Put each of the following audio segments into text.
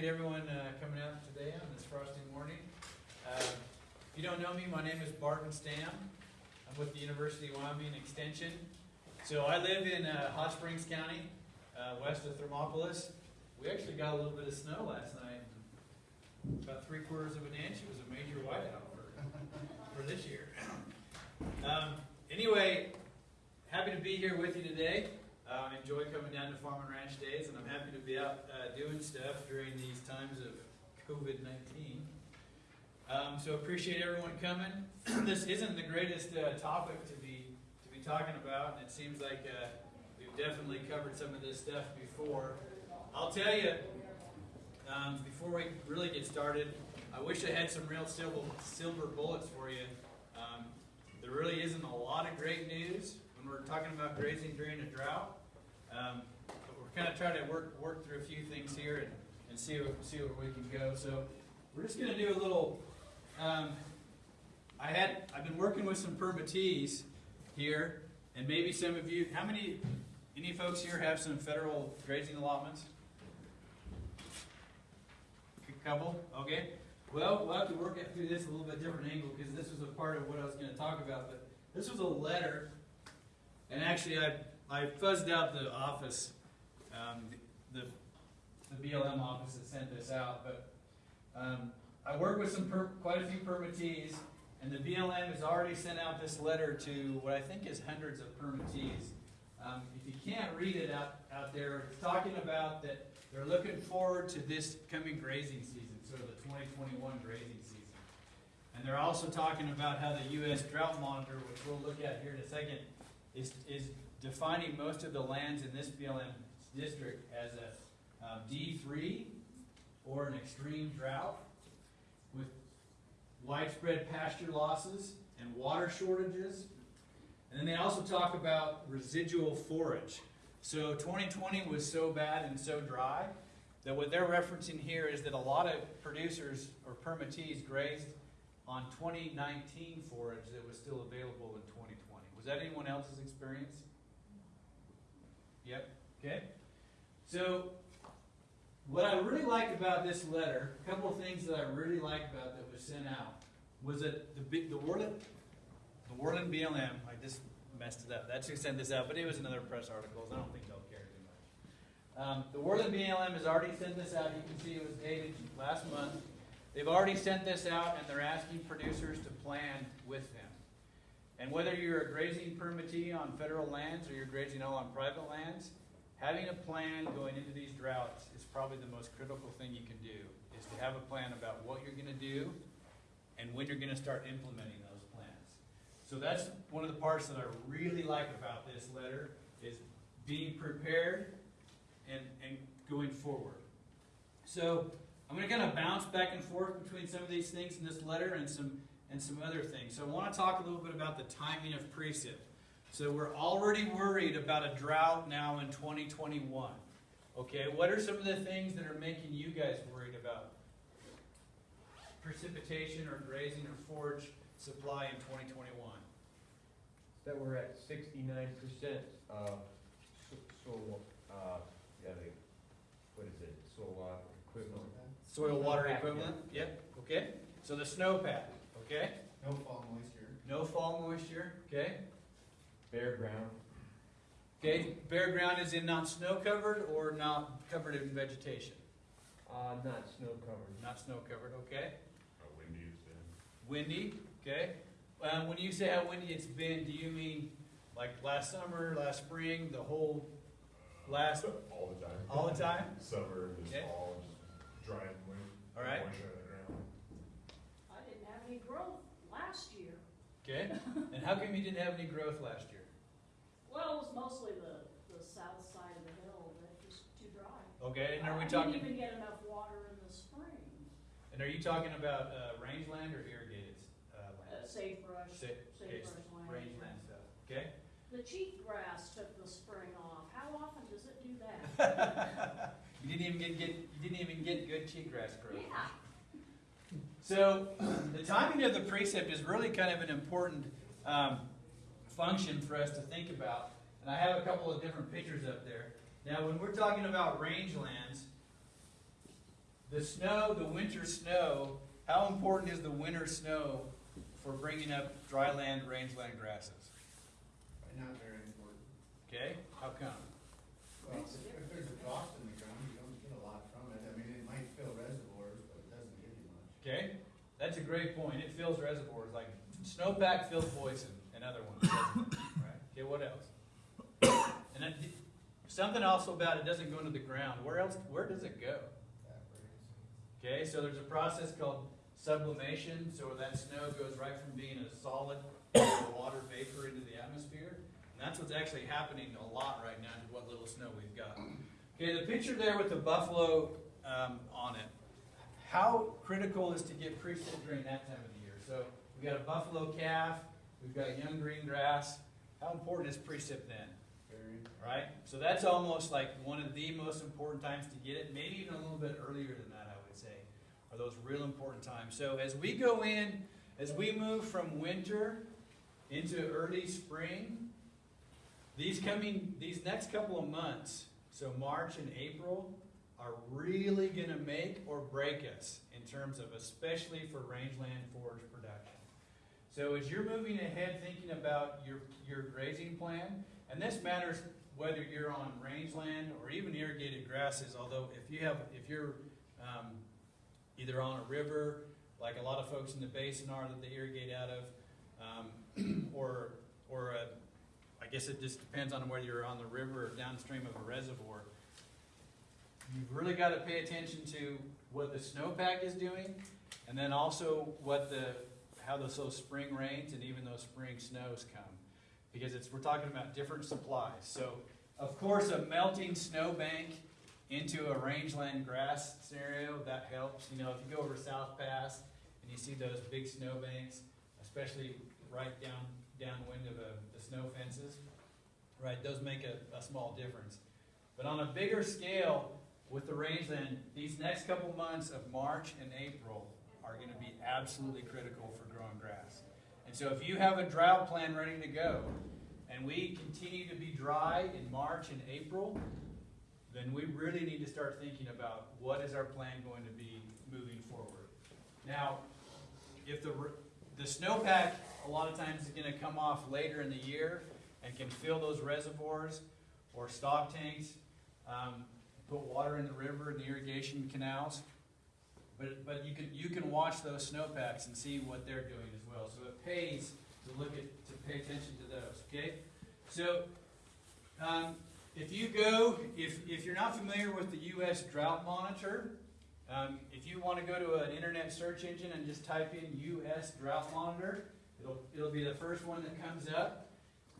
appreciate everyone uh, coming out today on this frosty morning. Uh, If you don't know me, my name is Barton Stam. I'm with the University of Wyoming Extension. So I live in uh, Hot Springs County, uh, west of Thermopolis. We actually got a little bit of snow last night, about three quarters of an inch. It was a major whiteout for, for this year. Um, Anyway, happy to be here with you today. I enjoy coming down to Farm and Ranch Days, and I'm happy to be out uh, doing stuff during these times of COVID 19. Um, so appreciate everyone coming. this isn't the greatest uh, topic to be to be talking about, and it seems like uh, we've definitely covered some of this stuff before. I'll tell you, um, before we really get started, I wish I had some real silver silver bullets for you. Um, there really isn't a lot of great news when we're talking about grazing during a drought. Um, but we're kind of trying to work work through a few things here and, and see what, see where we can go. So we're just going to do a little. Um, I had I've been working with some permittees here, and maybe some of you. How many? Any folks here have some federal grazing allotments? A couple. Okay. Well, we'll have to work through this a little bit different angle because this was a part of what I was going to talk about. But this was a letter, and actually I I fuzzed out the office, um, the, the BLM office that sent this out. But um, I work with some quite a few permittees, and the BLM has already sent out this letter to what I think is hundreds of permittees. Um, if you can't read it out, out there, it's talking about that they're looking forward to this coming grazing season, sort of the 2021 grazing season. And they're also talking about how the U.S. Drought Monitor, which we'll look at here in a second, is, is defining most of the lands in this BLM district as a um, D3 or an extreme drought with widespread pasture losses and water shortages. And then they also talk about residual forage. So 2020 was so bad and so dry that what they're referencing here is that a lot of producers or permittees grazed on 2019 forage that was still available in 2020. Was that anyone else's experience? Yep. Okay. So what I really like about this letter, a couple of things that I really like about that was sent out, was that the the Worland, the Worland BLM. I just messed it up. That's who sent this out, but it was another press article. So I don't think they'll care too much. Um, the Worland BLM has already sent this out. You can see it was dated last month. They've already sent this out, and they're asking producers to plan with them. And whether you're a grazing permittee on federal lands or you're grazing all on private lands, having a plan going into these droughts is probably the most critical thing you can do, is to have a plan about what you're gonna do and when you're gonna start implementing those plans. So that's one of the parts that I really like about this letter, is being prepared and, and going forward. So I'm gonna kind of bounce back and forth between some of these things in this letter and some and some other things. So I want to talk a little bit about the timing of precip. So we're already worried about a drought now in 2021. Okay, what are some of the things that are making you guys worried about precipitation or grazing or forage supply in 2021? That we're at sixty-nine percent of soil, uh, yeah, the, what is it, soil water equivalent? Soil water equivalent? Yep. Okay. So the snowpack. Okay. No fall moisture. No fall moisture. Okay. Bare ground, Okay. Bare ground is in not snow covered or not covered in vegetation. uh, not snow covered. Not snow covered. Okay. How windy it's been. Windy. Okay. Um, when you say how windy it's been, do you mean like last summer, last spring, the whole last All the time. all the time? Summer, this Okay. fall, just dry and moist. All right. Moisture on the ground. I didn't have any growth last year. Okay. And how come you didn't have any growth last year? Well, it was mostly the, the south side of the hill that was too dry. Okay. And are we I talking? didn't even get enough water in the spring. And are you talking about uh, rangeland or irrigated uh, Uh, land? sagebrush, Sa- okay, sagebrush land. rangeland stuff. Okay. The cheat grass took the spring off. How often does it do that? you didn't even get, get you didn't even get good cheatgrass growth. Yeah. So the timing of the precip is really kind of an important um, function for us to think about. And I have a couple of different pictures up there. Now, when we're talking about rangelands, the snow, the winter snow, how important is the winter snow for bringing up dry land, rangeland grasses? Not very important. Okay, how come? Well, if, if there's a frost in the ground, you don't get a lot from it. I mean, it might fill reservoirs, but it doesn't give you much. Okay, that's a great point. It fills reservoirs, like snowpack fills poison, another one, doesn't right? Okay, what else? And then, something also about it doesn't go into the ground. Where else, where does it go? Okay, so there's a process called sublimation, so that snow goes right from being a solid water vapor into the atmosphere. And that's what's actually happening a lot right now to what little snow we've got. Okay, the picture there with the buffalo um, on it. How critical is to get precip during that time of the year? So we've got a buffalo calf, we've got young green grass. How important is precip then? Very. right? So that's almost like one of the most important times to get it, maybe even a little bit earlier than that, I would say, are those real important times. So as we go in, as we move from winter into early spring, these coming, these next couple of months, so March and April, are really gonna make or break us in terms of especially for rangeland forage production. So as you're moving ahead thinking about your, your grazing plan, and this matters whether you're on rangeland or even irrigated grasses, although if you have, if you're, um, either on a river, like a lot of folks in the basin are that they irrigate out of, um, or, or a, I guess it just depends on whether you're on the river or downstream of a reservoir. You've really gotta pay attention to what the snowpack is doing, and then also what the, how those, those spring rains and even those spring snows come because it's, we're talking about different supplies. So, of course, a melting snowbank into a rangeland grass scenario, that helps. You know, if you go over South Pass and you see those big snowbanks, especially right down, downwind of a, the snow fences, right, those make a, a small difference. But on a bigger scale, with the rains then, these next couple months of March and April are gonna be absolutely critical for growing grass. And so if you have a drought plan ready to go, and we continue to be dry in March and April, then we really need to start thinking about what is our plan going to be moving forward. Now, if the, the snowpack, a lot of times is gonna come off later in the year and can fill those reservoirs or stock tanks, um, put water in the river and the irrigation canals. But, but you can, you can watch those snowpacks and see what they're doing as well. So it pays to look at, to pay attention to those, okay? So, um, if you go, if, if you're not familiar with the US Drought Monitor, um, if you wanna go to an internet search engine and just type in US Drought Monitor, it'll, it'll be the first one that comes up.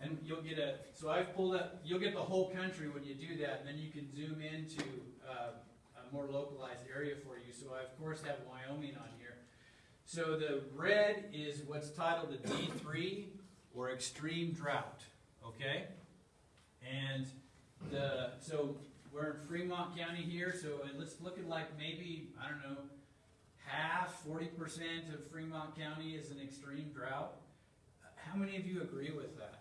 And you'll get a, so I've pulled up, you'll get the whole country when you do that, and then you can zoom into, uh, a more localized area for you. So I, of course, have Wyoming on here. So the red is what's titled the D3 or extreme drought, okay? And the, so we're in Fremont County here, so it's looking like maybe, I don't know, half, 40% of Fremont County is an extreme drought. How many of you agree with that?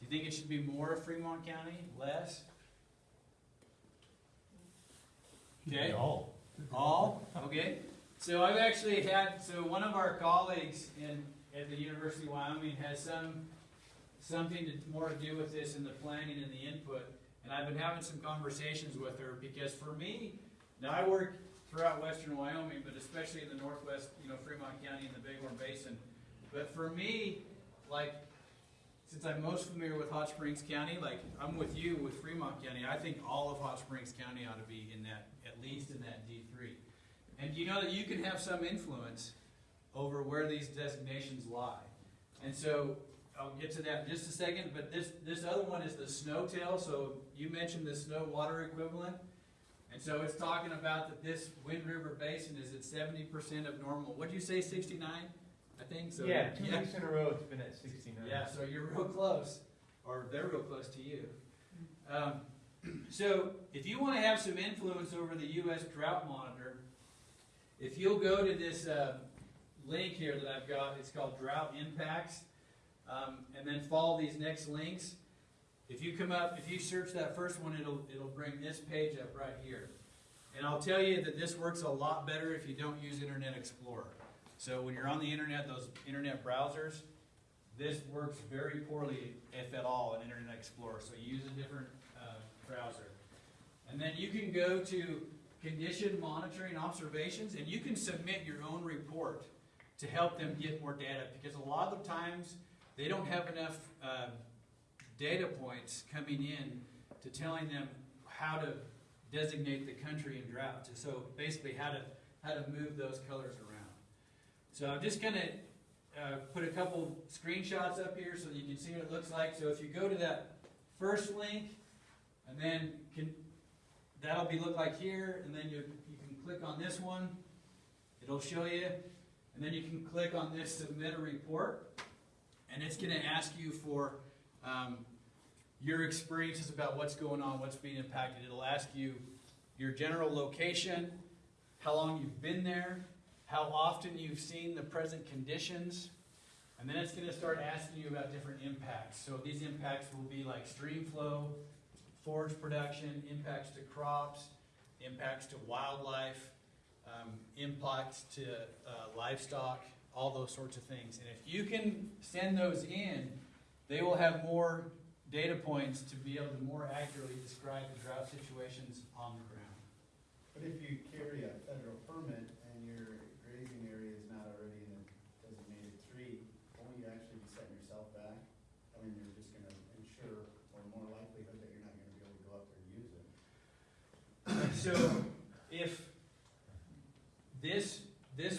Do you think it should be more of Fremont County, less? Okay. All. All, okay. So I've actually had, so one of our colleagues in, at the University of Wyoming has some, something to, more to do with this in the planning and the input. And I've been having some conversations with her because for me, now I work throughout western Wyoming, but especially in the northwest, you know, Fremont County and the Bighorn Basin. But for me, like, since I'm most familiar with Hot Springs County, like, I'm with you with Fremont County, I think all of Hot Springs County ought to be in that, at least in that D three. And you know that you can have some influence over where these designations lie. And so, I'll get to that in just a second, but this, this other one is the SNOTEL, so you mentioned the snow water equivalent. And so it's talking about that this Wind River Basin is at seventy percent of normal, what'd you say, sixty-nine? I think, so. Yeah, two weeks in a row, it's been at sixty-nine. Yeah, so you're real close, or they're real close to you. Um, so if you want to have some influence over the U.S. Drought Monitor, if you'll go to this uh, link here that I've got, it's called Drought Impacts, um, and then follow these next links. If you come up, if you search that first one, it'll, it'll bring this page up right here. And I'll tell you that this works a lot better if you don't use Internet Explorer. So when you're on the internet, those internet browsers, this works very poorly, if at all, in Internet Explorer. So use a different uh, browser. And then you can go to condition monitoring observations, and you can submit your own report to help them get more data. Because a lot of the times, they don't have enough um, data points coming in to telling them how to designate the country in drought. So basically, how to how to move those colors around. So I'm just gonna uh, put a couple screenshots up here so that you can see what it looks like. So if you go to that first link, and then can that'll be look like here, and then you you can click on this one. It'll show you, and then you can click on this submit a report, and it's gonna ask you for um, your experiences about what's going on, what's being impacted. It'll ask you your general location, how long you've been there, how often you've seen the present conditions, and then it's going to start asking you about different impacts. So these impacts will be like stream flow, forage production, impacts to crops, impacts to wildlife, um, impacts to uh, livestock, all those sorts of things. And if you can send those in, they will have more data points to be able to more accurately describe the drought situations on the ground. But if you carry a federal permit and your grazing area is not already in a designated tree, won't you actually be setting yourself back? I mean, you're just gonna ensure, or more likelihood that you're not gonna be able to go up there and use it. So if this,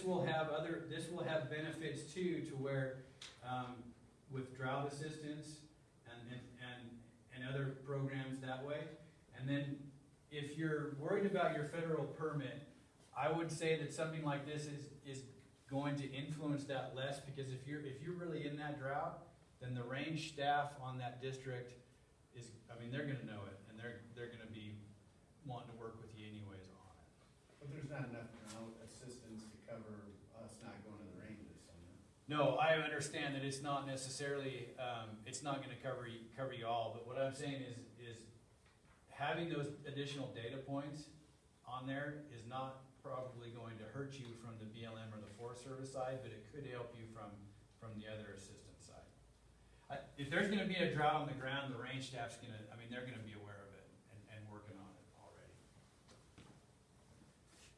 this will have other, this will have benefits too, to where, um, with drought assistance and, and, and, and other programs that way. And then if you're worried about your federal permit, I would say that something like this is, is going to influence that less, because if you're, if you're really in that drought, then the range staff on that district is, I mean, they're gonna know it, and they're, they're gonna be wanting to work with you anyways on it. But there's not enough drought assistance to cover us not going to the ranges, so. No, I understand that it's not necessarily, um, it's not gonna cover, you- cover you all, but what I'm saying is, is having those additional data points on there is not probably going to hurt you from the BLM or the Forest Service side, but it could help you from, from the other assistance side. I, if there's gonna be a drought on the ground, the range staff's gonna, I mean, they're gonna be aware of it and, and working on it already.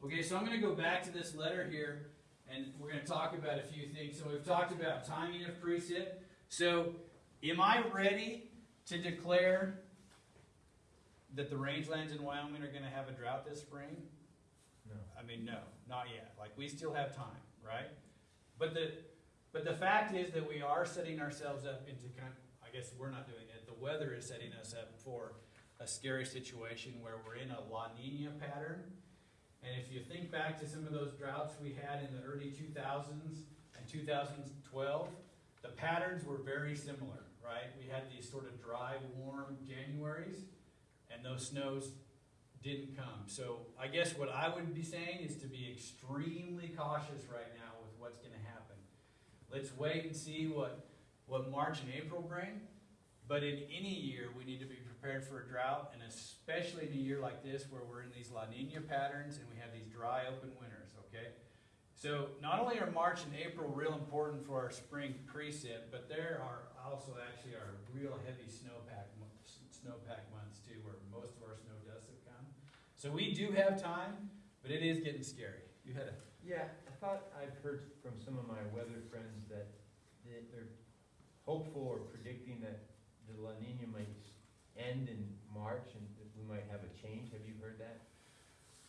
Okay, so I'm gonna go back to this letter here, and we're gonna talk about a few things. So we've talked about timing of precip. So, am I ready to declare that the rangelands in Wyoming are gonna have a drought this spring? No. I mean, no, not yet. Like, we still have time, right? But the, but the fact is that we are setting ourselves up into kind, I guess we're not doing it, the weather is setting us up for a scary situation where we're in a La Nina pattern. And if you think back to some of those droughts we had in the early two thousands and two thousand twelve, the patterns were very similar, right? We had these sort of dry, warm Januaries, and those snows didn't come. So I guess what I would be saying is to be extremely cautious right now with what's gonna happen. Let's wait and see what, what March and April bring. But in any year, we need to be prepared for a drought, and especially in a year like this where we're in these La Nina patterns and we have these dry, open winters, okay? So not only are March and April real important for our spring precip, but there are also actually our real heavy snowpack, snowpack months too, where most of our snow does have come. So we do have time, but it is getting scary. You had a, Yeah, I thought I've heard from some of my weather friends that they're hopeful or predicting that the La Nina might end in March and we might have a change. Have you heard that?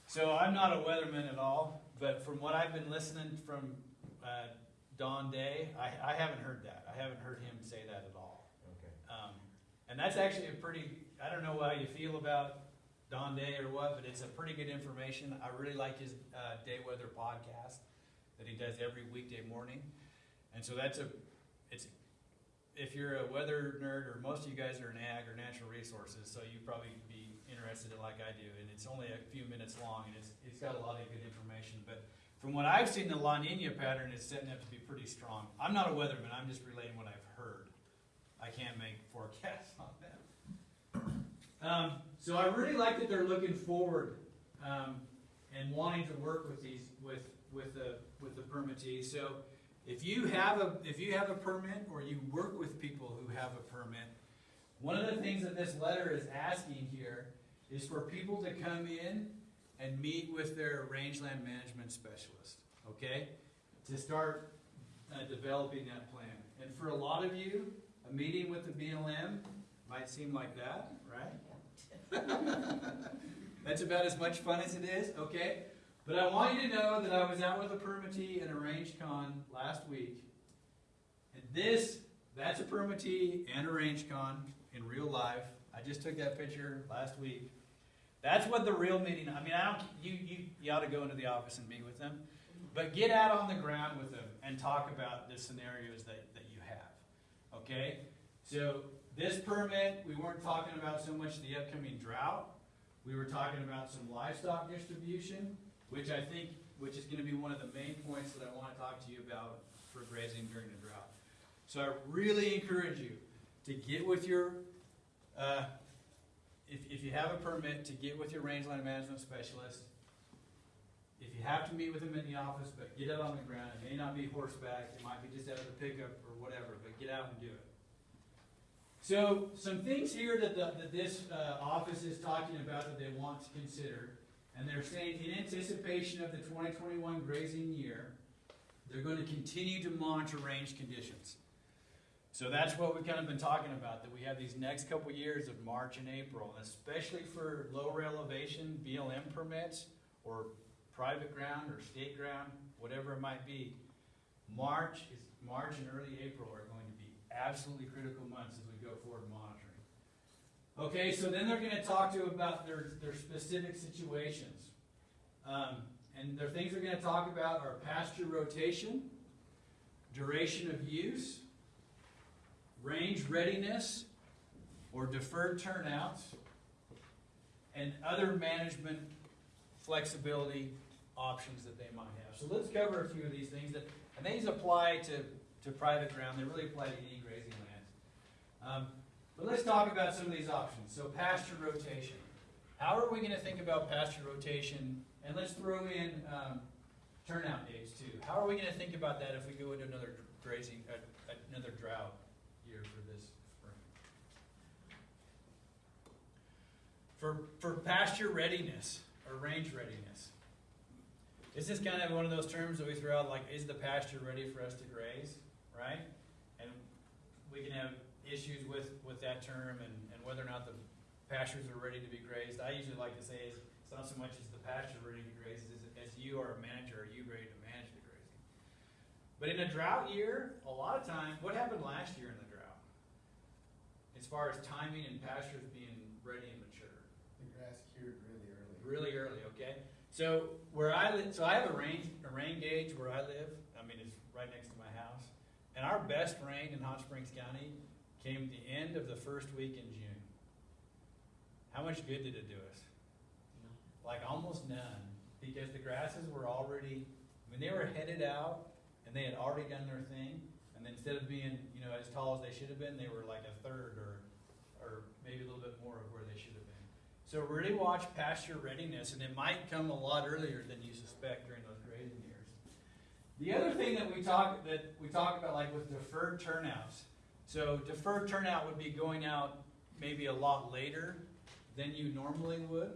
So I'm not a weatherman at all, but from what I've been listening from uh, Don Day, I, I haven't heard that. I haven't heard him say that at all. Okay. Um, and that's actually a pretty, I don't know how you feel about Don Day or what, but it's a pretty good information. I really like his uh, day weather podcast that he does every weekday morning. And so that's a, it's, if you're a weather nerd, or most of you guys are in ag or natural resources, so you probably be interested in like I do. And it's only a few minutes long, and it's, it's got a lot of good information. But from what I've seen, the La Nina pattern is setting up to be pretty strong. I'm not a weatherman, I'm just relaying what I've heard. I can't make forecasts on that. Um, so I really like that they're looking forward, um, and wanting to work with these, with, with the, with the permittees. So if you have a, if you have a permit, or you work with people who have a permit, one of the things that this letter is asking here is for people to come in and meet with their rangeland management specialist, okay? To start, uh, developing that plan. And for a lot of you, a meeting with the BLM might seem like that, right? That's about as much fun as it is, okay? But I want you to know that I was out with a permittee and a range con last week. And this, that's a permittee and a range con in real life. I just took that picture last week. That's what the real meeting, I mean, I don't, you, you, you ought to go into the office and meet with them. But get out on the ground with them and talk about the scenarios that, that you have, okay? So this permit, we weren't talking about so much the upcoming drought. We were talking about some livestock distribution, which I think, which is gonna be one of the main points that I wanna talk to you about for grazing during the drought. So I really encourage you to get with your, uh, if, if you have a permit, to get with your rangeland management specialist. If you have to meet with them in the office, but get out on the ground, it may not be horseback, it might be just out of the pickup or whatever, but get out and do it. So, some things here that, the, that this, uh, office is talking about that they want to consider, and they're saying in anticipation of the twenty twenty-one grazing year, they're gonna continue to monitor range conditions. So that's what we've kind of been talking about, that we have these next couple years of March and April, and especially for lower elevation BLM permits, or private ground or state ground, whatever it might be. March is, March and early April are going to be absolutely critical months as we go forward monitoring. Okay, so then they're gonna talk to about their, their specific situations. Um, and the things they're gonna talk about are pasture rotation, duration of use, range readiness, or deferred turnouts, and other management flexibility options that they might have. So let's cover a few of these things that, and these apply to, to private ground, they really apply to any grazing lands. Um, but let's talk about some of these options. So pasture rotation. How are we gonna think about pasture rotation? And let's throw in, um, turnout days too. How are we gonna think about that if we go into another grazing, uh, another drought year for this spring? For, for pasture readiness or range readiness. This is kind of one of those terms that we throw out, like, is the pasture ready for us to graze, right? And we can have issues with, with that term and, and whether or not the pastures are ready to be grazed. I usually like to say is, it's not so much as the pasture ready to graze, as, as you are a manager, are you ready to manage the grazing? But in a drought year, a lot of times, what happened last year in the drought? As far as timing and pastures being ready and mature The grass cured really early. really early, okay? So where I live, so I have a rain, a rain gauge where I live. I mean, it's right next to my house. And our best rain in Hot Springs County came at the end of the first week in June. How much good did it do us? Like almost none, because the grasses were already, I mean, they were headed out and they had already done their thing. And then instead of being, you know, as tall as they should have been, they were like a third or, or maybe a little bit more of where they should have been. So really watch pasture readiness, and it might come a lot earlier than you suspect during those grazing years. The other thing that we talk that we talk about, like with deferred turnouts. So deferred turnout would be going out maybe a lot later than you normally would.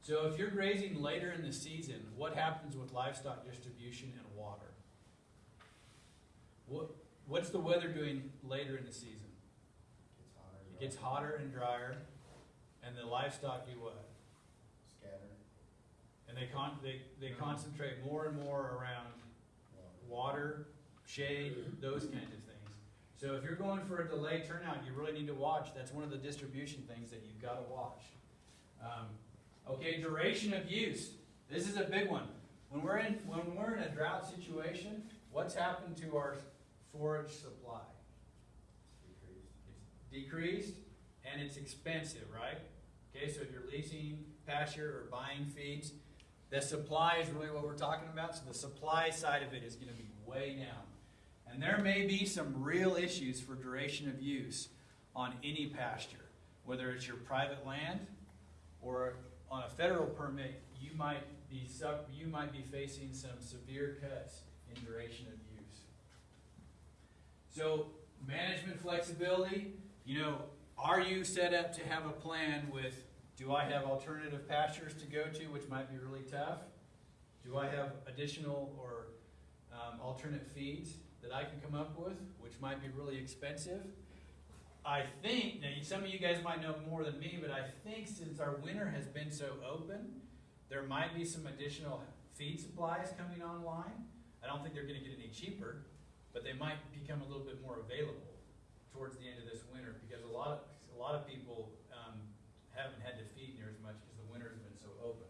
So if you're grazing later in the season, what happens with livestock distribution and water? What what's the weather doing later in the season? Gets hotter. It gets hotter and drier, and the livestock do what? Scatter. And they con, they, they concentrate more and more around water, shade, those kinds of things. So if you're going for a delayed turnout, you really need to watch, that's one of the distribution things that you've gotta watch. Um, okay, duration of use, this is a big one. When we're in, when we're in a drought situation, what's happened to our forage supply? Decreased. It's decreased and it's expensive, right? Okay, so if you're leasing pasture or buying feeds, the supply is really what we're talking about. So the supply side of it is going to be way down. And there may be some real issues for duration of use on any pasture. whether it's your private land or on a federal permit, you might be you might be facing some severe cuts in duration of use. So, management flexibility, you know, are you set up to have a plan with, do I have alternative pastures to go to, which might be really tough? Do I have additional or um, alternate feeds that I can come up with, which might be really expensive? I think, now some of you guys might know more than me, but I think since our winter has been so open, there might be some additional feed supplies coming online. I don't think they're gonna get any cheaper, but they might become a little bit more available towards the end of this winter, because a lot of, a lot of people, um, haven't had to feed near as much because the winter's been so open.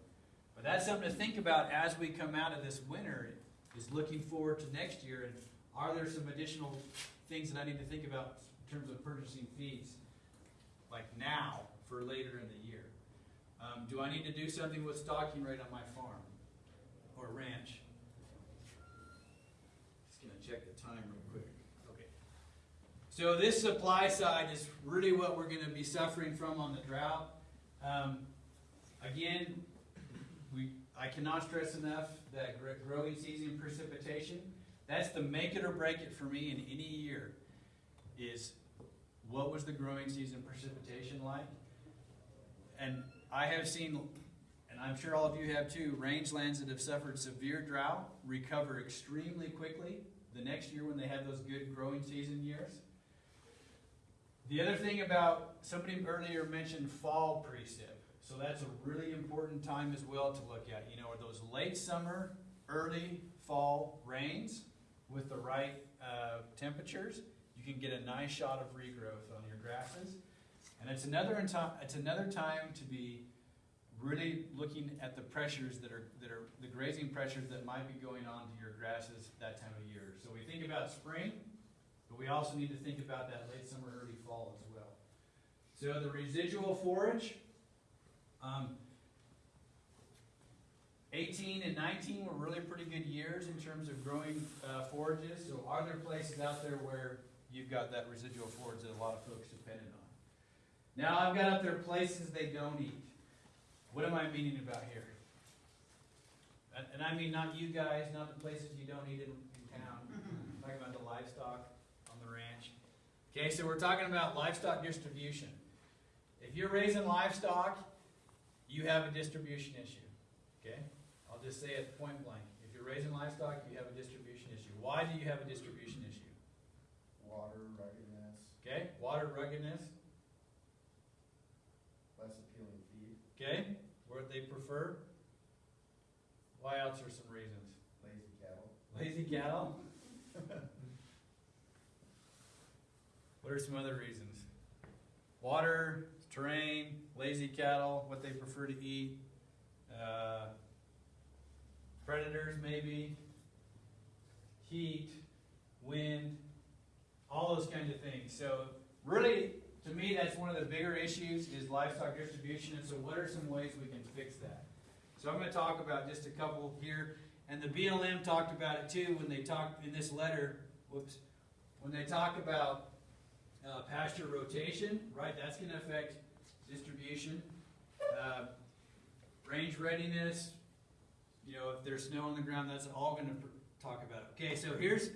But that's something to think about as we come out of this winter, is looking forward to next year, and are there some additional things that I need to think about in terms of purchasing feeds, like now, for later in the year? Um, do I need to do something with stocking rate on my farm, or ranch? Just gonna check the time real quick. Okay. So this supply side is really what we're gonna be suffering from on the drought. Um, again, we, I cannot stress enough that growing season precipitation, that's the make it or break it for me in any year, is what was the growing season precipitation like? And I have seen, and I'm sure all of you have too, rangelands that have suffered severe drought recover extremely quickly the next year when they have those good growing season years. The other thing about, somebody earlier mentioned fall precip. So that's a really important time as well to look at. You know, are those late summer, early fall rains with the right uh, temperatures? You can get a nice shot of regrowth on your grasses. And it's another, it's another time to be really looking at the pressures that are, that are, the grazing pressures that might be going on to your grasses that time of year. So we think about spring, but we also need to think about that late summer, early fall as well. So the residual forage, um, eighteen and nineteen were really pretty good years in terms of growing, uh, forages. So are there places out there where you've got that residual forage that a lot of folks depended on? Now I've got up there places they don't eat. What am I meaning about here? And, and I mean not you guys, not the places you don't eat in, in town. I'm talking about the livestock on the ranch. Okay, so we're talking about livestock distribution. If you're raising livestock, you have a distribution issue. Okay? Just say it point blank. If you're raising livestock, you have a distribution issue. Why do you have a distribution issue? Water, ruggedness, Okay? Water ruggedness. less appealing feed, Okay? What they prefer. Why else are some reasons? lazy cattle. Lazy cattle? What are some other reasons? Water, terrain, lazy cattle, what they prefer to eat, uh, predators maybe, heat, wind, all those kinds of things. So really, to me, that's one of the bigger issues is livestock distribution. And so what are some ways we can fix that? So I'm gonna talk about just a couple here. And the BLM talked about it too when they talked in this letter, whoops, when they talk about uh, pasture rotation, right, that's gonna affect distribution. Uh, Range readiness, you know, if there's snow on the ground, that's all gonna pr- talk about it. Okay, so here's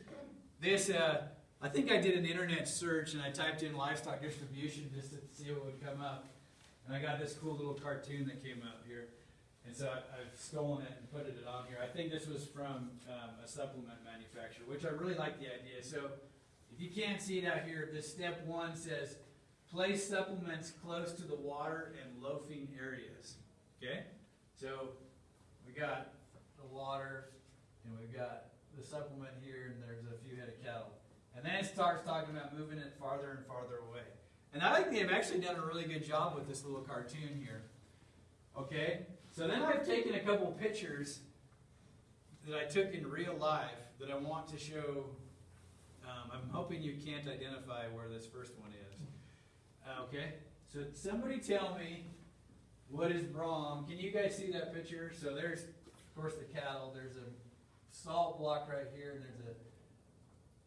this, uh, I think I did an internet search and I typed in livestock distribution just to see what would come up. And I got this cool little cartoon that came up here. And so I- I've stolen it and put it on here. I think this was from um, a supplement manufacturer, which I really like the idea. So if you can't see it out here, this step one says, place supplements close to the water and loafing areas. Okay? So we got the water and we've got the supplement here and there's a few head of cattle. And then it starts talking about moving it farther and farther away. And I think they've actually done a really good job with this little cartoon here. Okay? So then I've taken a couple pictures that I took in real life that I want to show. Um, I'm hoping you can't identify where this first one is. Uh, okay? So somebody tell me what is wrong. Can you guys see that picture? So there's, course, the cattle. There's a salt block right here, and there's a.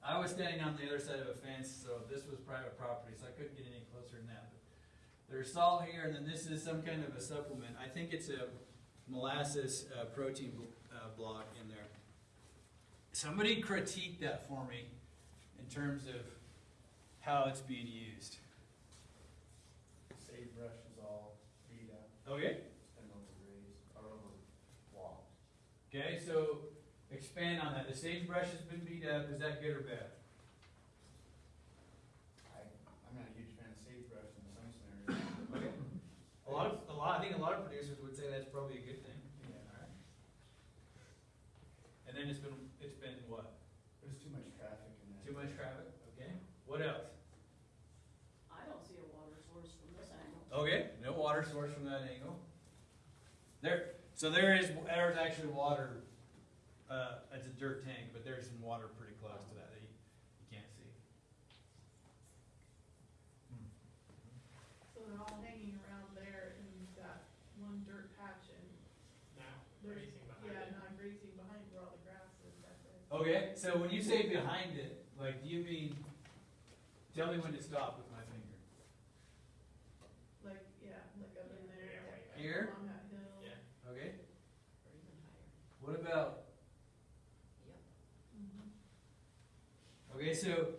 I was standing on the other side of a fence, so this was private property, so I couldn't get any closer than that. But There's salt here, and then this is some kind of a supplement. I think it's a molasses uh, protein bl- uh, block in there. Somebody critique that for me in terms of how it's being used. Sagebrush is all beat up Okay. and overgrazed, or overwalked. Okay, so expand on that. The sagebrush has been beat up. Is that good or bad? I, I'm not a huge fan of sagebrush in some scenarios. Okay. A lot of, a lot, I think a lot of producers would say that's probably a good thing. Yeah. Alright. And then it's been, it's been what? There's too much traffic in that. Too much traffic? Okay. What else? I don't see a water source from this angle. Okay, no water source from that angle. There, so there is, there's actually water, uh, it's a dirt tank, but there's some water pretty close to that that you, you can't see. So they're all hanging around there and you've got one dirt patch and Now, there's, grazing behind yeah, it. not grazing behind where all the grass is back there. Okay, so when you say behind it, like, do you mean, tell me when to stop with my finger. Like, yeah, like up in there. Yeah, right back. Here? Along that hill. Yeah. Okay, Or even higher. What about, Mhm. okay, so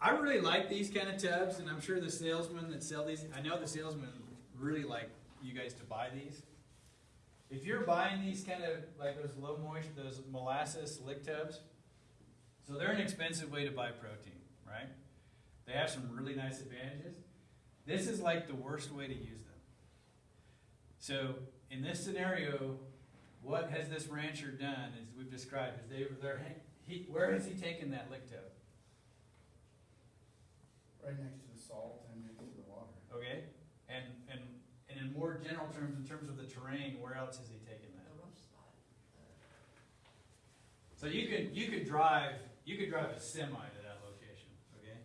I really like these kind of tubs, and I'm sure the salesmen that sell these, I know the salesmen really like you guys to buy these. If you're buying these kind of, like those low moisture, those molasses lick tubs, so they're an expensive way to buy protein, right? They have some really nice advantages. This is like the worst way to use them. So in this scenario, what has this rancher done, as we've described, is they, they're, he, where has he taken that lick to? Right next to the salt and next to the water. Okay, and, and, and in more general terms, in terms of the terrain, where else has he taken that? The rough spot. So you could, you could drive, you could drive a semi to that location, okay?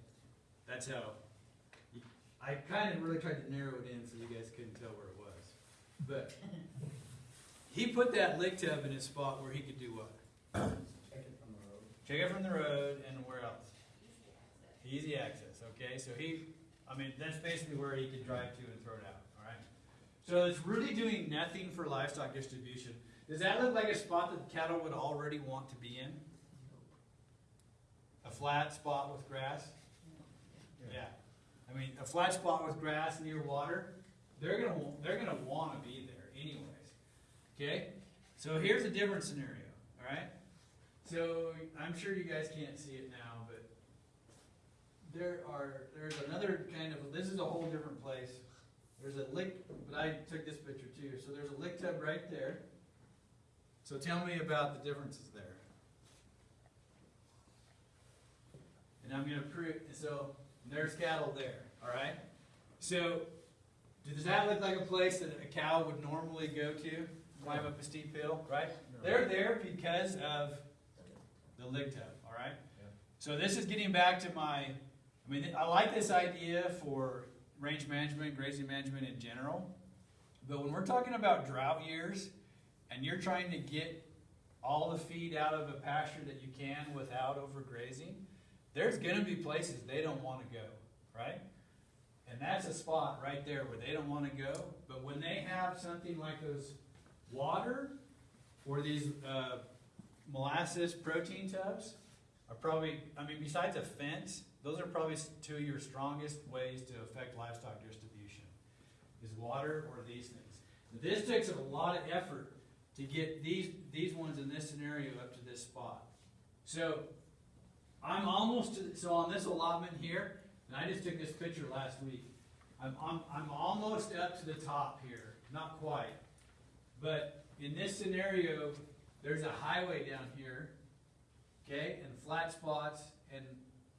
That's how, I kind of really tried to narrow it in so you guys couldn't tell where it was. But, he put that lick tub in a spot where he could do what? Check it from the road. Check it from the road and where else? Easy access, okay, so he, I mean, that's basically where he could drive to and throw it out, alright? So it's really doing nothing for livestock distribution. Does that look like a spot that cattle would already want to be in? A flat spot with grass? Yeah. I mean, a flat spot with grass near water, they're gonna, they're gonna wanna be there anyways. Okay? So here's a different scenario, alright? So I'm sure you guys can't see it now, but there are, there's another kind of, this is a whole different place. There's a lick, but I took this picture too. So there's a lick tub right there. So tell me about the differences there. And I'm gonna prove, so there's cattle there, alright? So, does that look like a place that a cow would normally go to? Climb up a steep hill, right? They're there because of the lick tub, alright? So this is getting back to my, I mean, I like this idea for range management, grazing management in general. But when we're talking about drought years, and you're trying to get all the feed out of a pasture that you can without overgrazing, there's gonna be places they don't wanna go, right? And that's a spot right there where they don't wanna go, but when they have something like those water or these, uh, molasses protein tubs are probably, I mean, besides a fence, those are probably two of your strongest ways to affect livestock distribution, is water or these things. This takes a lot of effort to get these, these ones in this scenario up to this spot. So, I'm almost, to- so on this allotment here, and I just took this picture last week, I'm, I'm, I'm almost up to the top here, not quite. But in this scenario, there's a highway down here, okay, and flat spots, and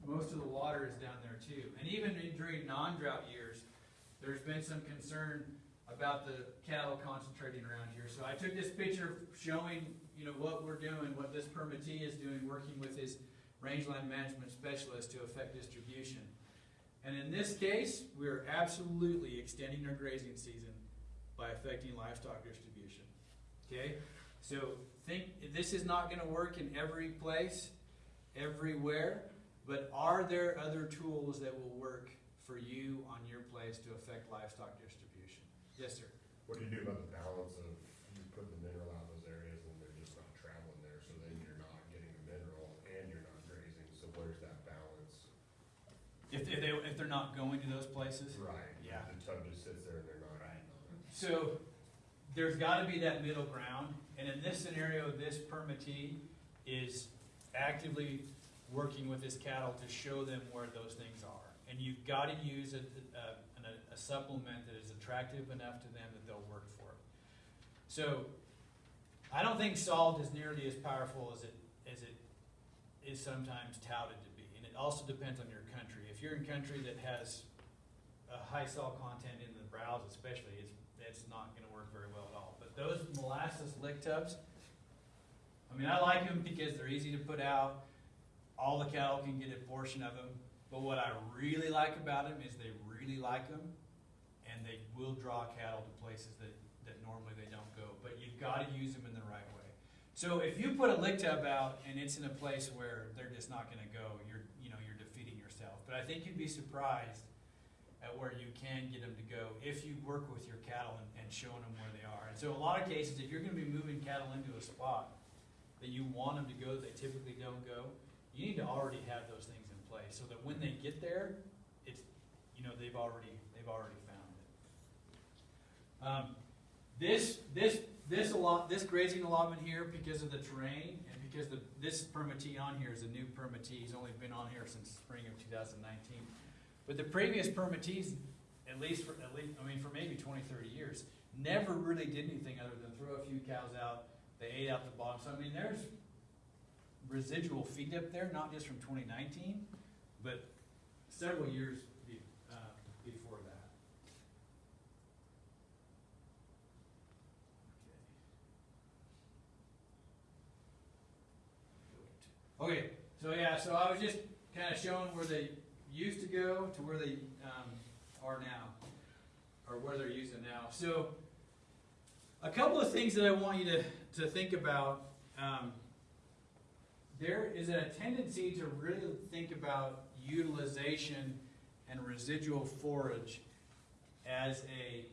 most of the water is down there too. And even during non-drought years, there's been some concern about the cattle concentrating around here. So I took this picture showing, you know, what we're doing, what this permittee is doing, working with his rangeland management specialist to affect distribution. And in this case, we're absolutely extending our grazing season by affecting livestock distribution. Okay? So think, this is not gonna work in every place, everywhere, but are there other tools that will work for you on your place to affect livestock distribution. Yes, sir. What do you do about the balance of, you put the mineral out in those areas and they're just not traveling there, so then you're not getting the mineral and you're not grazing, so where's that balance? If, if they, if they're not going to those places? Right. Yeah. The tub just sits there and they're not. Right. So, there's gotta be that middle ground, and in this scenario, this permittee is actively working with his cattle to show them where those things are. And you've gotta use a, a, a supplement that is attractive enough to them that they'll work for it. So, I don't think salt is nearly as powerful as it, as it is sometimes touted to be. And it also depends on your country. If you're in a country that has a high salt content in the browse especially, it's, it's not gonna work very well at all. But those molasses lick tubs, I mean, I like them because they're easy to put out, all the cattle can get a portion of them. But what I really like about them is they really like them, and they will draw cattle to places that, that normally they don't go. But you've gotta use them in the right way. So if you put a lick tub out and it's in a place where they're just not gonna go, you're, you know, you're defeating yourself. But I think you'd be surprised at where you can get them to go if you work with your cattle and, and showing them where they are. And so a lot of cases, if you're gonna be moving cattle into a spot that you want them to go, that they typically don't go, you need to already have those things in place, so that when they get there, it's, you know, they've already, they've already found it. Um, this, this, this allot, this grazing allotment here, because of the terrain, and because the, this permittee on here is a new permittee, he's only been on here since spring of two thousand nineteen. But the previous permittees, at least for, at least, I mean, for maybe 20, 30 years, never really did anything other than throw a few cows out, they ate out the bottom, so I mean, there's residual feed up there, not just from twenty nineteen, but several years be, uh, before that. Okay. Okay, so yeah, so I was just kinda showing where they used to go to where they, um, are now, or where they're using now. So, a couple of things that I want you to, to think about, um, there is a tendency to really think about utilization and residual forage as a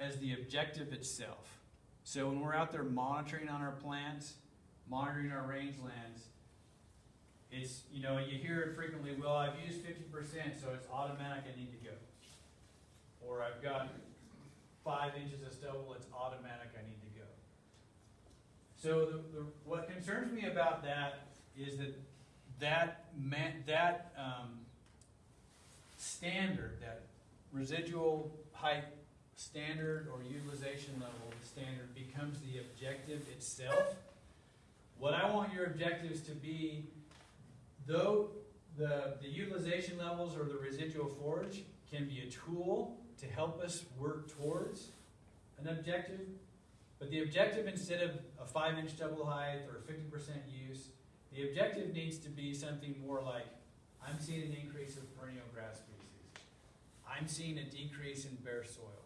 as the objective itself. So when we're out there monitoring on our plants, monitoring our rangelands, it's you know you hear it frequently. Well, I've used fifty percent, so it's automatic. I need to go. Or I've got five inches of stubble. It's automatic. I need to go. So the, the, what concerns me about that is that that man, that um, standard, that residual height standard or utilization level standard becomes the objective itself. What I want your objectives to be, though the, the utilization levels or the residual forage can be a tool to help us work towards an objective, but the objective, instead of a five inch stubble height or fifty percent use, the objective needs to be something more like, I'm seeing an increase of perennial grass species. I'm seeing a decrease in bare soil.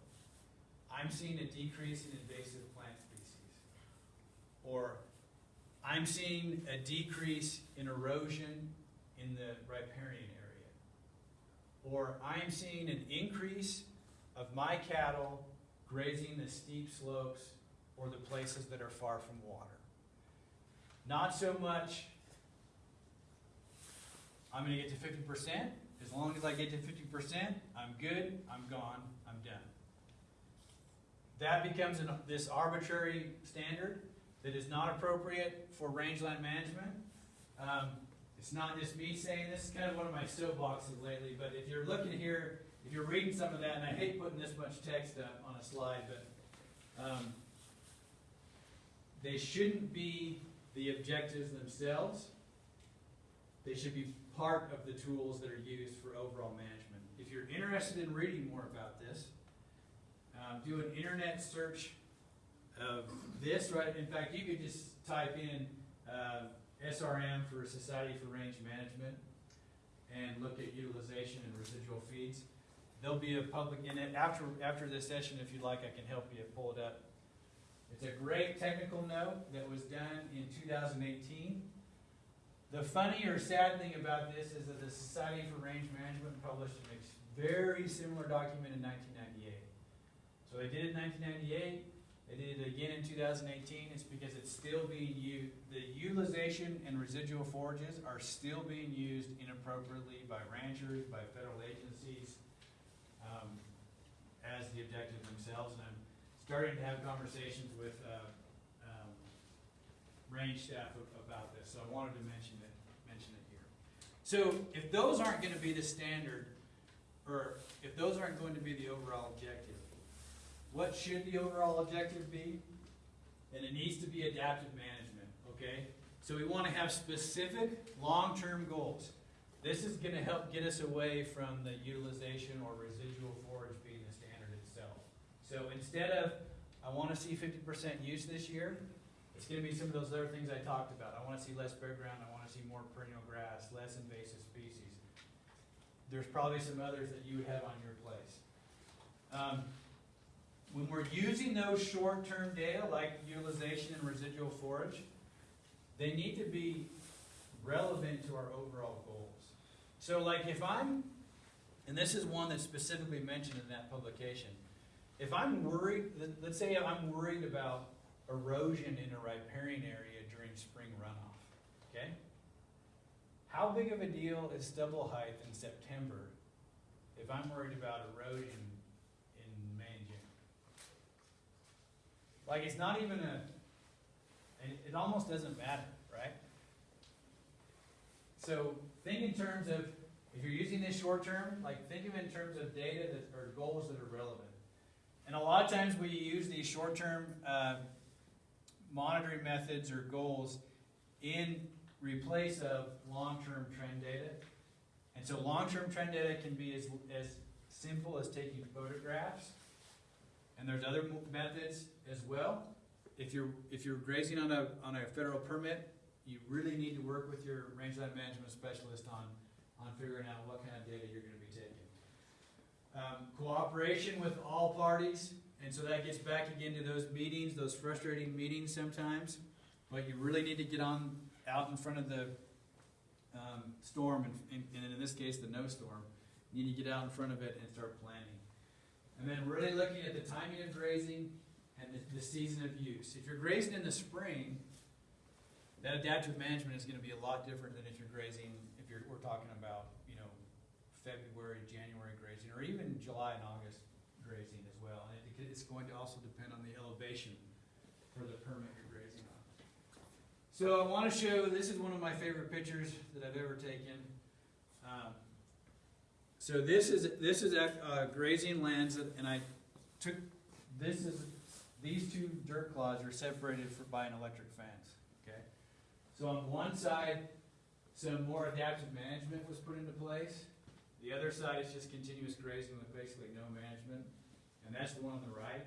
I'm seeing a decrease in invasive plant species. Or, I'm seeing a decrease in erosion in the riparian area. Or, I'm seeing an increase of my cattle grazing the steep slopes or the places that are far from water. Not so much, I'm gonna get to fifty percent, as long as I get to fifty percent, I'm good, I'm gone, I'm done. That becomes an, this arbitrary standard that is not appropriate for rangeland management. Um, it's not just me saying this, it's kind of one of my soapboxes lately, but if you're looking here, if you're reading some of that, and I hate putting this much text up on a slide, but, um, they shouldn't be the objectives themselves. They should be part of the tools that are used for overall management. If you're interested in reading more about this, um, do an internet search of this, right? In fact, you could just type in, uh, SRM for Society for Range Management and look at utilization and residual feeds. There'll be a public, and after, after this session, if you'd like, I can help you pull it up. It's a great technical note that was done in two thousand eighteen. The funny or sad thing about this is that the Society for Range Management published a very similar document in nineteen ninety-eight. So they did it in nineteen ninety-eight, did it again in two thousand eighteen, it's because it's still being used, the utilization and residual forages are still being used inappropriately by ranchers, by federal agencies, um, as the objective themselves, and I'm starting to have conversations with, uh, um, range staff about this, so I wanted to mention it, mention it here. So if those aren't gonna be the standard, or if those aren't going to be the overall objective, what should the overall objective be? And it needs to be adaptive management, okay? So we wanna have specific, long-term goals. This is gonna help get us away from the utilization or residual forage being the standard itself. So instead of, I wanna see fifty percent use this year, it's gonna be some of those other things I talked about. I wanna see less bare ground, I wanna see more perennial grass, less invasive species. There's probably some others that you would have on your place. Um, when we're using those short-term data, like utilization and residual forage, they need to be relevant to our overall goals. So like if I'm, and this is one that's specifically mentioned in that publication, if I'm worried, let- let's say I'm worried about erosion in a riparian area during spring runoff, okay? How big of a deal is stubble height in September if I'm worried about erosion in May and June? Like, it's not even a, it, almost doesn't matter, right? So, think in terms of, if you're using this short term, like, think of it in terms of data that, or goals that are relevant. And a lot of times we use these short-term, uh, monitoring methods or goals in replace of long-term trend data. And so long-term trend data can be as, as simple as taking photographs. And there's other methods as well. If you're, if you're grazing on a, on a federal permit, you really need to work with your rangeland management specialist on, on figuring out what kind of data you're gonna be taking. Um, cooperation with all parties, and so that gets back again to those meetings, those frustrating meetings sometimes. But you really need to get on, out in front of the, um, storm, and, and in this case, the no storm. You need to get out in front of it and start planning. And then really looking at the timing of grazing and the, the season of use. If you're grazing in the spring, that adaptive management is gonna be a lot different than if you're grazing, if you're, we're talking about, you know, February, January grazing, or even July and August grazing as well. And it, it's going to also depend on the elevation for the permit you're grazing on. So I wanna show, this is one of my favorite pictures that I've ever taken. Um, So this is, this is uh, grazing lands, and I took, this is, these two dirt clods are separated for, by an electric fence, okay? So on one side, some more adaptive management was put into place. The other side is just continuous grazing with basically no management, and that's the one on the right,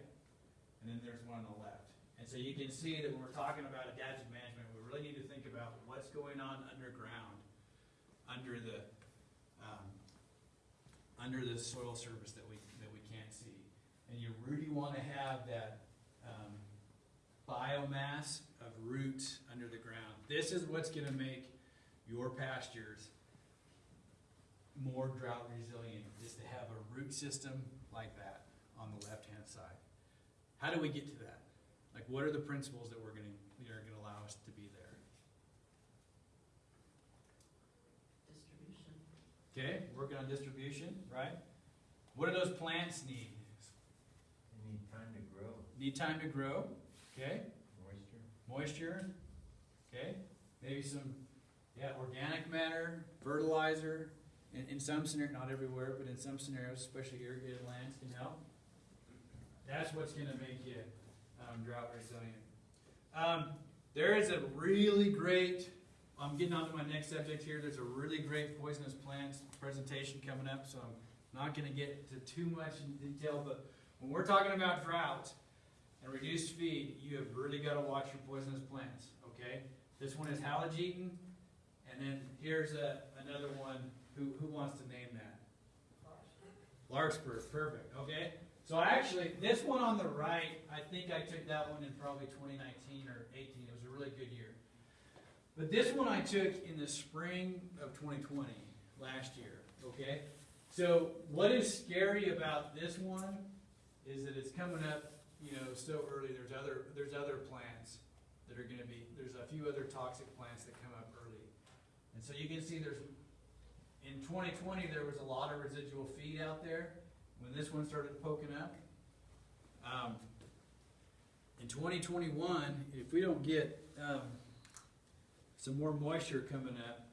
and then there's one on the left. And so you can see that when we're talking about adaptive management, we really need to think about what's going on underground, under the, under the soil surface that we, that we can't see. And you really wanna have that, um, biomass of roots under the ground. This is what's gonna make your pastures more drought resilient, is to have a root system like that on the left-hand side. How do we get to that? Like, what are the principles that we're gonna, that are gonna allow us to be there? distribution. Okay, working on distribution, right? What do those plants need? They need time to grow, Need time to grow, okay? moisture. Moisture, okay? Maybe some, yeah, organic matter, fertilizer. In, in some scenarios, not everywhere, but in some scenarios, especially irrigated lands can help. That's what's gonna make you, um, drought resilient. Um, there is a really great, I'm getting on to my next subject here, there's a really great poisonous plants presentation coming up, so I'm not gonna get to too much in detail, but when we're talking about drought and reduced feed, you have really gotta watch your poisonous plants, okay? This one is halogeton, and then here's a, another one, who, who wants to name that? Larkspur, perfect, okay? So actually, this one on the right, I think I took that one in probably twenty nineteen or eighteen, it was a really good year. But this one I took in the spring of 2020, last year, okay? So what is scary about this one is that it's coming up, you know, so early, there's other, there's other plants that are gonna be, there's a few other toxic plants that come up early. And so you can see there's, in 2020, there was a lot of residual feed out there, when this one started poking up. Um, in 2021, if we don't get, um, some more moisture coming up,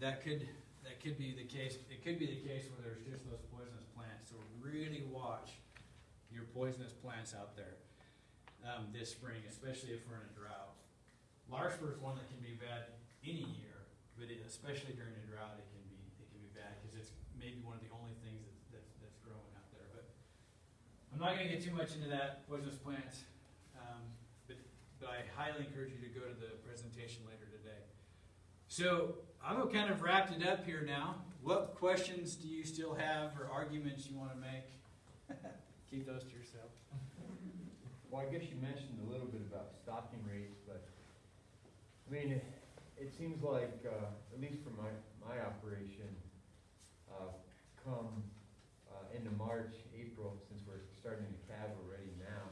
that could, that could be the case, it could be the case where there's just those poisonous plants, so really watch your poisonous plants out there, um, this spring, especially if we're in a drought. Larkspur is one that can be bad any year, but it, especially during a drought, it can be, it can be bad, cause it's maybe one of the only things that's, growing out there, but I'm not gonna get too much into that, poisonous plants, um, but, but I highly encourage you to go to the presentation later So, I've kind of wrapped it up here now. What questions do you still have or arguments you wanna make? Keep those to yourself. Well, I guess you mentioned a little bit about stocking rates, but, I mean, it, it seems like, uh, at least for my, my operation, uh, come, uh, into March, April, since we're starting to calve already now,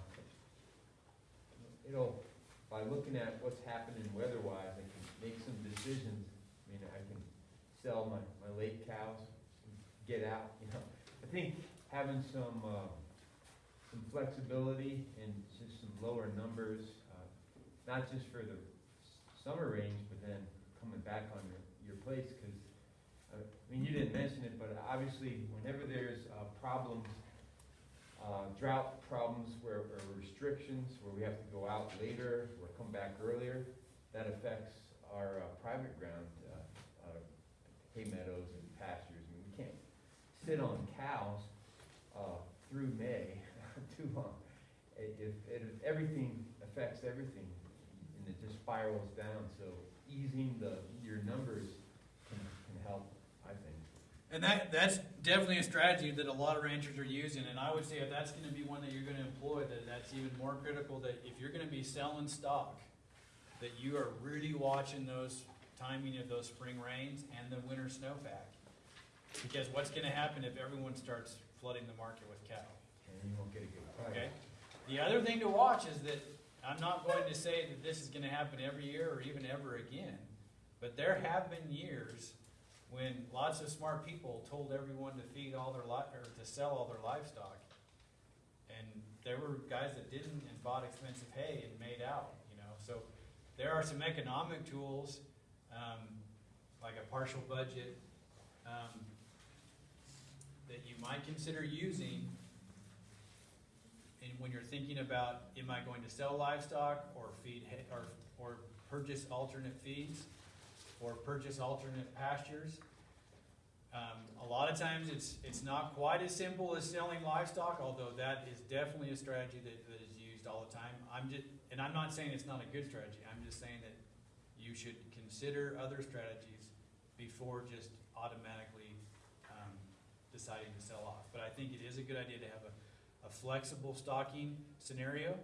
it'll, by looking at what's happening weather-wise, I can make some decisions. I mean, I can sell my, my late cows, get out, you know. I think having some, uh, some flexibility and just some lower numbers, uh, not just for the summer range, but then coming back on your, your place, cause, uh, I mean, you didn't mention it, but obviously, whenever there's, uh, problems, uh, drought problems where, or restrictions, where we have to go out later or come back earlier, that affects our, uh, private ground, hay meadows and pastures, I mean, we can't sit on cows, uh, through May, too long. It, if, everything affects everything, and it just spirals down, so easing the, your numbers can, can help, I think. And that, that's definitely a strategy that a lot of ranchers are using, and I would say if that's gonna be one that you're gonna employ, that that's even more critical, that if you're gonna be selling stock, that you are really watching those timing of those spring rains and the winter snowpack. Because what's gonna happen if everyone starts flooding the market with cattle? And you won't get a good price. Okay. The other thing to watch is that I'm not going to say that this is going to happen every year or even ever again, but there have been years when lots of smart people told everyone to feed all their li- or to sell all their livestock, and there were guys that didn't and bought expensive hay and made out. You know, so there are some economic tools, um, like a partial budget, um, that you might consider using and when you're thinking about, am I going to sell livestock or feed, or, or purchase alternate feeds? Or purchase alternate pastures? Um, a lot of times it's, it's not quite as simple as selling livestock, although that is definitely a strategy that, that is used all the time. I'm just, and I'm not saying it's not a good strategy, I'm just saying that you should consider other strategies before just automatically, um, deciding to sell off. But I think it is a good idea to have a, a flexible stocking scenario.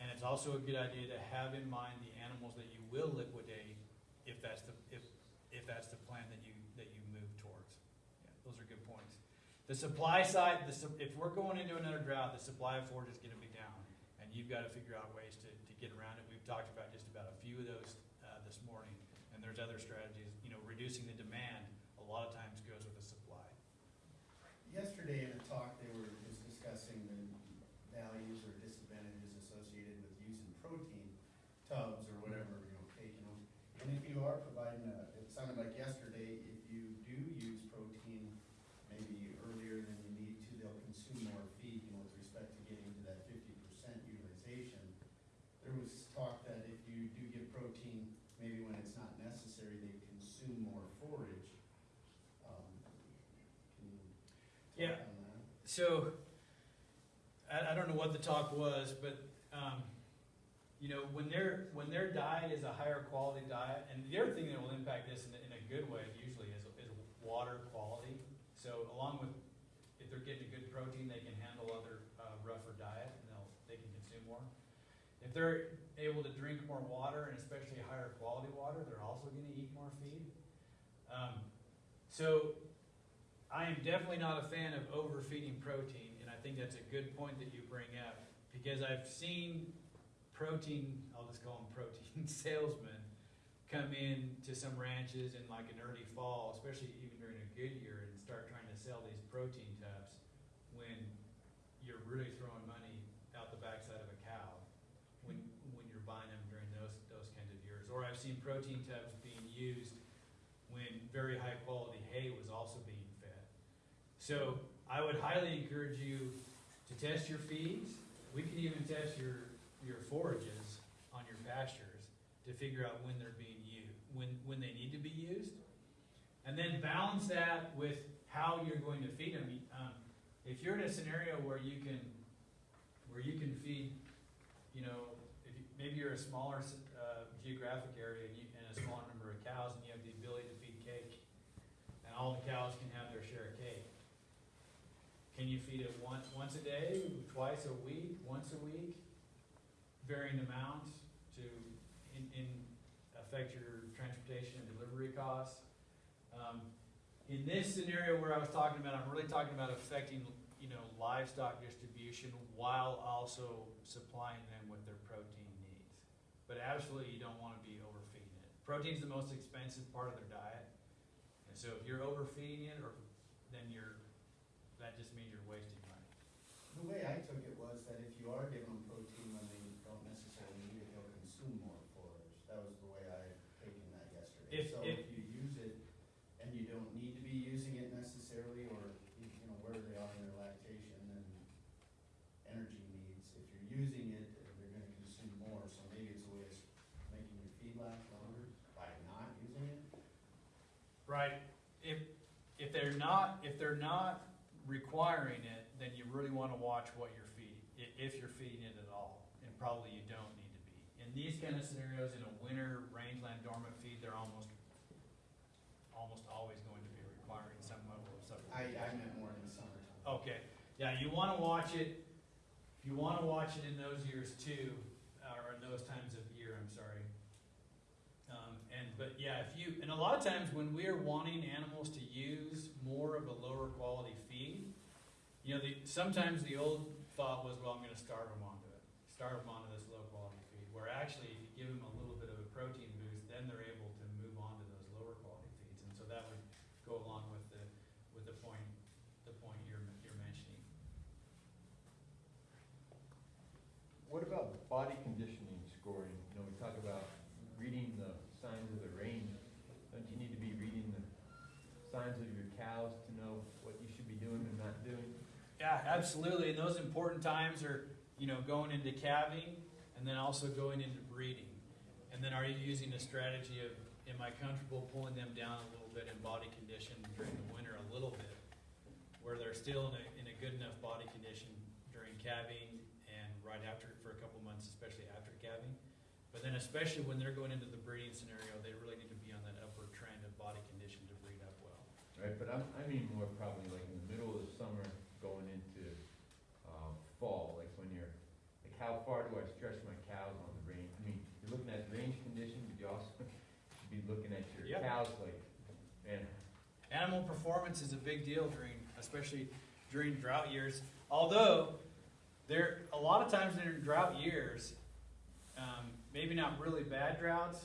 And it's also a good idea to have in mind the animals that you will liquidate if that's the, if, if that's the plan that you, that you move towards. Yeah, those are good points. The supply side, the, if we're going into another drought, the supply of forage is gonna be down. And you've gotta figure out ways to, to get around it. We've talked about just about a few of those, uh, this morning. And there's other strategies, you know, reducing the demand, a lot of times goes with the supply. Yesterday in a talk, they were just discussing the values or disadvantages associated with using protein tubs or whatever, you know, taking them. And if you are providing a, it sounded like yesterday, if you do use protein maybe earlier than you need to, they'll consume more feed, you know, with respect to getting to that fifty percent utilization. There was talk that if you do give protein, maybe when it's not necessary, they consume more forage. Um, Can you Yeah. talk on that? So, I, I don't know what the talk was, but, um, you know, when their, when their diet is a higher quality diet, and the other thing that will impact this in, a- in a good way usually is, is water quality. So along with, if they're getting a good protein, they can handle other, uh, rougher diet, and they'll, they can consume more. If they're able to drink more water and especially higher quality water, they're also gonna eat more feed. Um, so I am definitely not a fan of overfeeding protein, and I think that's a good point that you bring up because I've seen protein, I'll just call them protein salesmen, come in to some ranches in like an early fall, especially even during a good year, and start trying to sell these protein tubs when you're really throwing money out the backside of a cow when, when you're buying them during those, those kinds of years. Or I've seen protein tubs being used when very high quality hay was also being. So I would highly encourage you to test your feeds. We can even test your, your forages on your pastures to figure out when they're being used, when, when they need to be used. And then balance that with how you're going to feed them. Um, if you're in a scenario where you can, where you can feed, you know, if you, maybe you're a smaller, uh, geographic area and you, and a smaller number of cows and you have the ability to feed cake, and all the cows can have their share. Can you feed it once, once a day, twice a week, once a week? Varying amounts to, in, in, affect your transportation and delivery costs. Um, in this scenario where I was talking about, I'm really talking about affecting, you know, livestock distribution while also supplying them with their protein needs. But absolutely, you don't wanna be overfeeding it. Protein's the most expensive part of their diet. And so if you're overfeeding it, or, then you're, that just means you're wasting money. The way I took it was that if you are giving them protein when they don't necessarily need it, they'll consume more forage. That was the way I had taken that yesterday. If- So if- if you use it and you don't need to be using it necessarily, or, you know, where they are in their lactation and energy needs, if you're using it, they're gonna consume more, so maybe it's a way of making your feed last longer by not using it. Right, if, if they're not, if they're not requiring it, then you really wanna watch what you're feeding, if you're feeding it at all, and probably you don't need to be. In these kind of scenarios, in a winter rangeland dormant feed, they're almost, almost always going to be requiring some level of supplementation. I meant more in the summertime. Okay, yeah, you wanna watch it, you wanna watch it in those years too, or in those times of year, I'm sorry. Um, and, but yeah, if you, and a lot of times when we're wanting animals to use more of a lower quality feed, you know, the, sometimes the old thought was, well, I'm gonna starve them onto it, starve them onto this low quality feed, where actually if you give them a little bit of a protein boost, then they're able to move on to those lower quality feeds, and so that would go along with the, with the point, the point you're, you're mentioning. What about body conditioning scoring? You know, we talk about reading the signs of the range. Don't you need to be reading the signs of your cows to know what you should be doing and not doing? Yeah, absolutely, and those important times are, you know, going into calving, and then also going into breeding. And then are you using a strategy of, am I comfortable pulling them down a little bit in body condition during the winter a little bit? Where they're still in a, in a good enough body condition during calving and right after, for a couple months, especially after calving. But then especially when they're going into the breeding scenario, they really need to be on that upward trend of body condition to breed up well. Right, but I'm, I mean more probably like in the middle of the summer going into, fall, like when you're, like how far do I stretch my cows on the range? I mean, you're looking at range condition, but you also should be looking at your Yep. cows like, man, Animal performance is a big deal during, especially during drought years. Although, there, a lot of times during drought years, um, maybe not really bad droughts,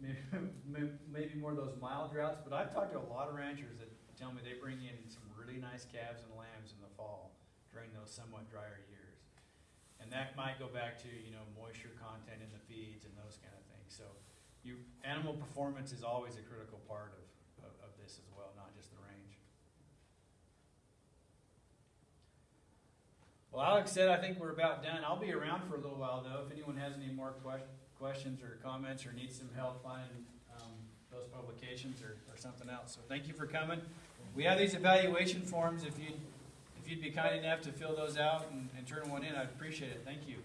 maybe, maybe more of those mild droughts, but I've talked to a lot of ranchers that tell me they bring in some really nice calves and lambs in the fall during those somewhat drier years. And that might go back to, you know, moisture content in the feeds and those kind of things. So, you, animal performance is always a critical part of, of, of this as well, not just the range. Well, Alex said, I think we're about done. I'll be around for a little while though. If anyone has any more que- questions or comments or needs some help finding, um, those publications or, or something else. So thank you for coming. We have these evaluation forms. If you'd, if you'd be kind enough to fill those out and, and turn one in, I'd appreciate it. Thank you.